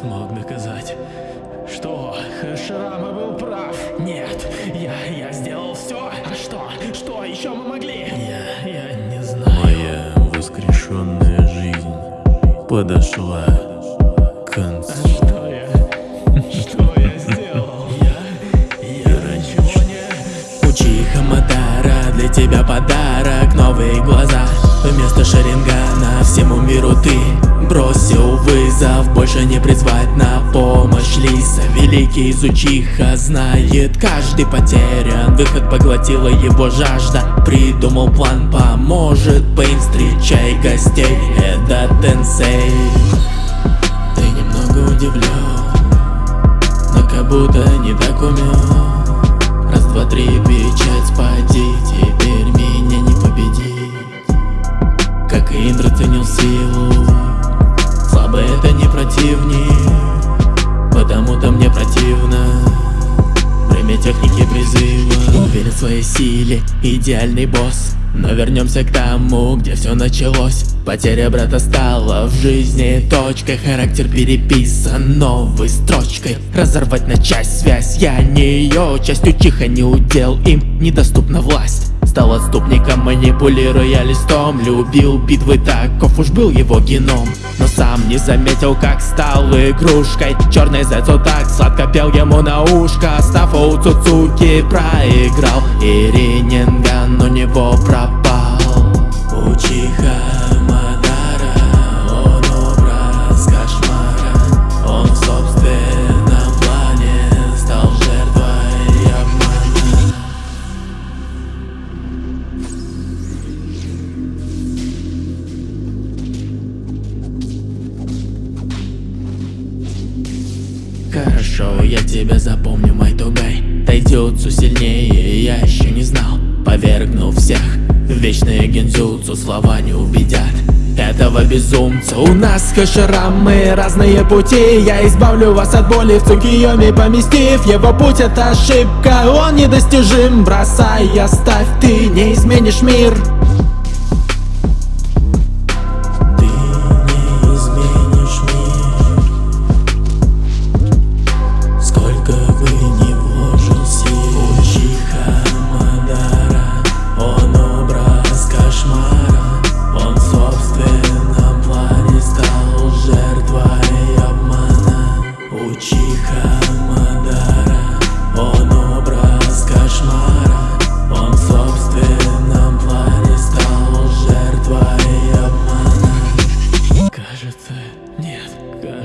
смог доказать, что Хаширама был прав. Нет, я, я сделал все. А что? Что еще мы могли? Я, я не знаю. Моя воскрешенная жизнь подошла к концу. А что я? Что я сделал? Я, я ничего не... Учиха Матара, для тебя подарок, новые глаза. Вместо Шарингана всему миру ты больше не призвать на помощь Лиса. Великий изучиха знает каждый потерян. Выход поглотила его жажда. Придумал план, поможет Пейн Встречай гостей, это Тенсей. Ты немного удивлен Но как будто не так умен. Раз, два, три, печать спади противник Потому-то мне противно. Время техники призыва. Уверен в своей силе, идеальный босс. Но вернемся к тому, где все началось. Потеря брата стала в жизни точкой. Характер переписан новой строчкой. Разорвать на часть связь, я не ее Частью тихо не удел, им недоступна власть Стал отступником, манипулируя листом. Любил битвы, таков уж был его геном. Но сам не заметил, как стал игрушкой. Черный зайц вот так сладко пел ему на ушко. Став у Цуцуки проиграл И Хорошо, я тебя запомню, мой тугай. Тайдютсу сильнее, я еще не знал. Повергну всех Вечные гензюцу слова не убедят. Этого безумца У нас хаширамы, разные пути. Я избавлю вас от боли в Цукиоми поместив Его путь. Это ошибка, он недостижим. Бросай, оставь, ты не изменишь мир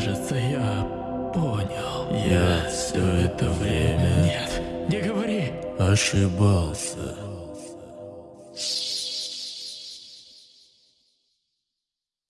кажется, я понял. Я все это время Нет, не говори. ошибался.